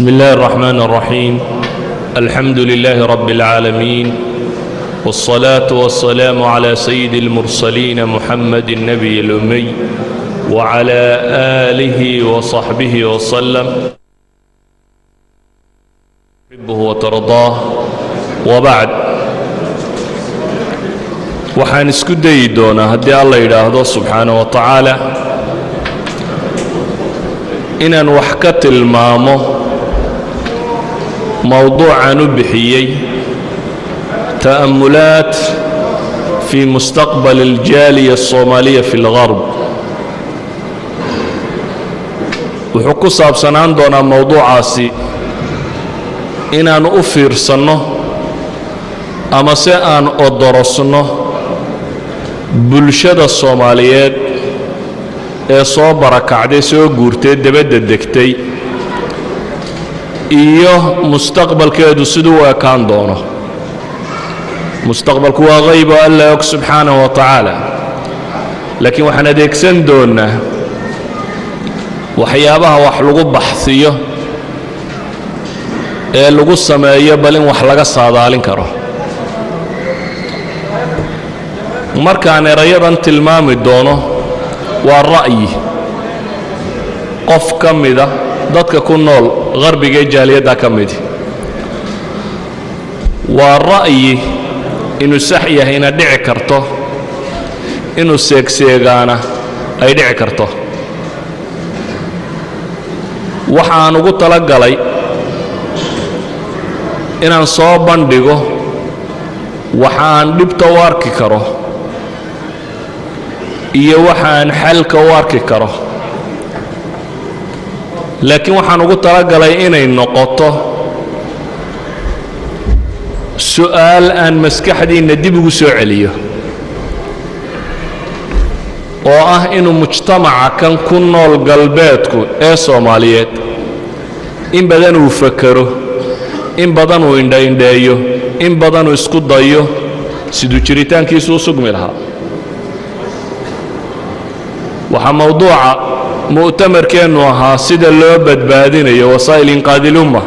بسم الله الرحمن الرحيم الحمد لله رب العالمين والصلاة والسلام على سيد المرسلين محمد النبي الأمي وعلى آله وصحبه وسلم تحبه وترضاه وبعد waxaan isku dayi doonaa haddii alla yidhaahdo subxaana wa tacaala inaan wax ka tilmaamo mowduucan u bixiyey ta'amulaat fii mustaqbal aljaaliya alsoomaaliya fi اlgarb wuxuu ku saabsanaan doonaa mowduucaasi inaan u fiirsanno ama se aan odorosno bulshada soomaaliyeed ee soo barakacday soo guurtay debadda degtay iyo mustaqbalkeedu siduu u ekaan doono. Mustaqbalku waa qayb oo alla og subxaanahu wa tacaala. Laakiin waxaan adeegsan doonnaa waxyaabaha wax lagu baxsiyo ee lagu sameeyo bal in wax laga saadaalin karo. Markaan erayadan tilmaami doono waa ra'yi. Qof ka mida dadka ku nool qarbiga ee jaaliyadda ka midi waa ra'yi inuu sax yahayna dhici karto inuu seegseegaana ay dhici karto. Waxaan ugu tala galay inaan soo bandhigo waxaan dhibta u arki karo iyo waxaan xalka u arki karo laakiin waxaan ugu talagalay inay noqoto su'aal aan maskaxdiinna dib ugu soo celiyo oo ah inuu mujtamaca kan ku nool galbeedku ee soomaaliyeed in badan uu fakero in badan uu indhaindheeyo in badan uu isku dayo siduu jiritaankiisu u sugmi lahaa. Waxaa mowduuca mu'tamarkeennu ahaa sida loo badbaadinayo wasaa'il inqaadilumma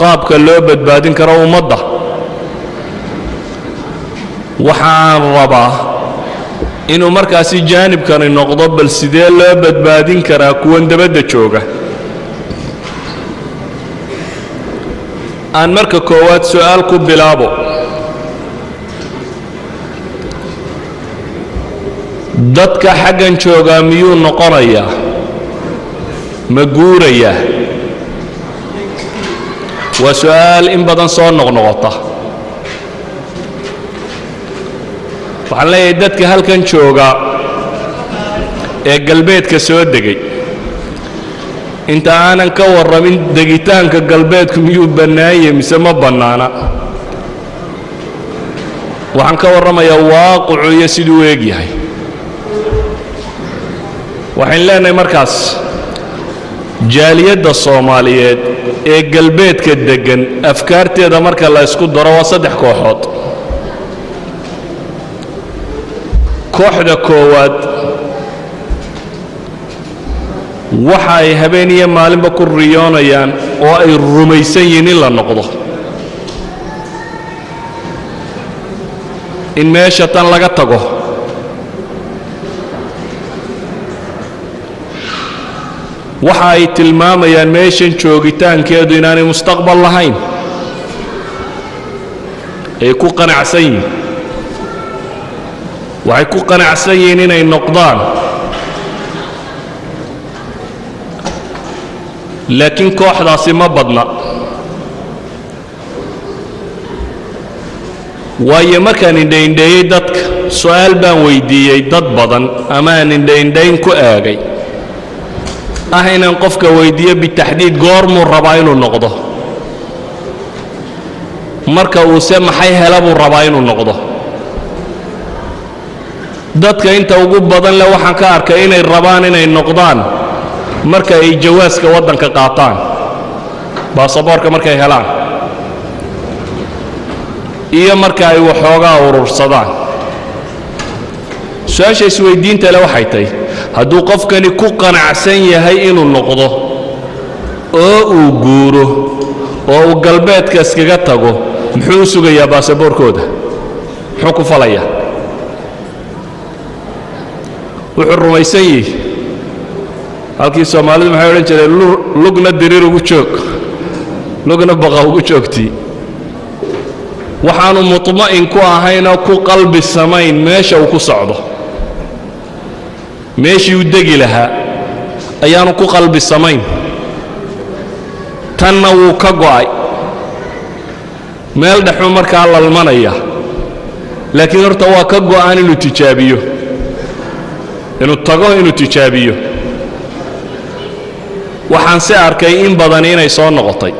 qaabka loo badbaadin karo ummadda. Waxaan rabaa inuu markaasi jaanibkani noqdo bal sidee loo badbaadin karaa kuwan dabadda jooga? Aan marka koowaad su'aal ku bilaabo. Dadka xaggan joogaa miyuu noqonayaa ma guurayaa waa su'aal in badan soo noqnoqota. Waxaan leeyahay dadka halkan jooga ee galbeedka soo degay inta aanan ka warramin degitaanka galbeedku miyuu bannaanye mise ma bannaana? Waxaan ka warramayaa waaqicu iyo siduu u eeg yahay. Waxayn leenahay markaas jaaliyadda soomaaliyeed ee galbeedka deggan afkaarteeda marka la ysku daro waa saddex kooxood. Kooxda koowaad waxa ay habeen iyo maalinba ku riyoonayaan oo ay rumaysan yihiin in la noqdo. In meesha tan laga tago waxa ay tilmaamayaan meeshan joogitaankeedu inaanay mustaqbal lahayn. Ay ku qanacsan yihiin. Waxay ku qanacsan yihiin inay noqdaan. Laakiin kooxdaasi ma badna. Waayo markaan indhaindheeyey dadka su'aal baan weyddiiyey dad badan ama aan indhaindhayn ku aagay ah inaan qofka weyddiiyo bitaxdiid goormuu rabaa inuu noqdo. Marka uuse maxay hela buu rabaa inuu noqdo. Dadka inta ugu badan leh waxaan ka arkay inay rabaan inay noqdaan marka ay jawaaska waddanka qaataan. Baasaboorka markay helaan. Iyo marka ay waxoogaa urursadaan. Su'aasha isweyddiinta le waxay tahy hadduu qofkani ku qanacsan yahay inuu noqdo oo uu guuro oo uu galbeedka iskaga tago muxuu u sugayaa baasaboorkooda muxuu ku falayaa? Wuxuu rumaysan yihi halkii soomaalidu maxay odhan jireen lugna diriir ugu joog lugna baqa ugu joogtii. Waxaanu muطma'in ku ahaynoo ku qalbi samayn meesha uu ku socdo meeshii u degi lahaa ayaanu ku qalbi samayn. Tanna wuu ka go'ay. Meel dhexuu markaa lalmanaya laakiin horta waa ka go'an inuu tijaabiyo. Inuu tago inuu tijaabiyo. Waxaan se arkay in badan inay soo noqotay